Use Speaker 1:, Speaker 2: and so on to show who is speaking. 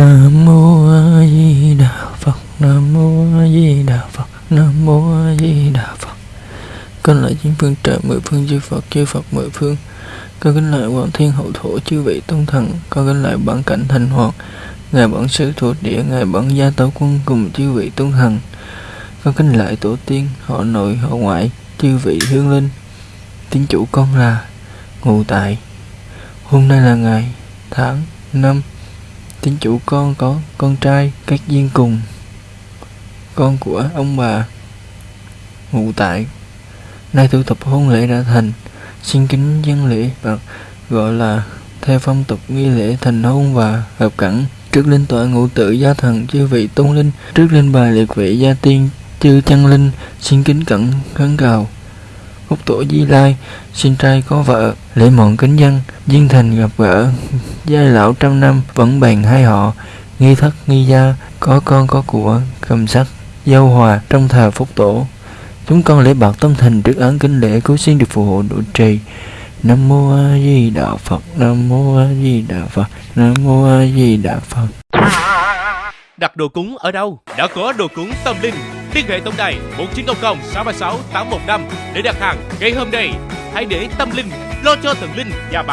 Speaker 1: Nam mô A Di Đà Phật. Nam mô A Di Đà Phật. Nam mô A Di Đà Phật. Con lại chín phương trời, mười phương chư Phật chư Phật mười phương. Con kính lại Hoàng Thiên Hậu Thổ, chư vị tôn thần. Con kính lại bản cảnh thành hoàng. Ngài bản sư thuộc địa, Ngài bản gia tấu quân cùng chư vị tôn thần. Con kính lại tổ tiên, họ nội, họ ngoại, chư vị hương linh Tiếng chủ con là ngụ tại. Hôm nay là ngày tháng năm tính chủ con có con trai các duyên cùng. Con của ông bà Ngụ tại Nay thủ tục hôn lễ đã thành. Xin kính dân lễ và gọi là theo phong tục nghi lễ thành hôn và hợp cảnh trước linh tọa ngũ tự gia thần chư vị tôn linh, trước linh bài liệt vị gia tiên chư chân linh, xin kính cẩn khấn cầu. Phúc tổ Di Lai, Xin trai có vợ, Lễ mọn kính dân, Duyên thành gặp gỡ. Giai lão trăm năm Vẫn bàn hai họ, Nghi thất, nghi gia, Có con, có của, Cầm sắc Dâu hòa Trong thờ Phúc tổ Chúng con lễ bạc tâm thành trước án kính lễ Cứu xin được phù hộ độ trì Nam mô A Di Đà Phật, Nam mô A Di Đà Phật, Nam mô A Di Đà Phật
Speaker 2: Đặt đồ cúng ở đâu? Đã có đồ cúng tâm linh. Liên hệ tổng đài 1900 636 815 để đặt hàng ngay hôm nay. Hãy để tâm linh lo cho thần linh và bạn.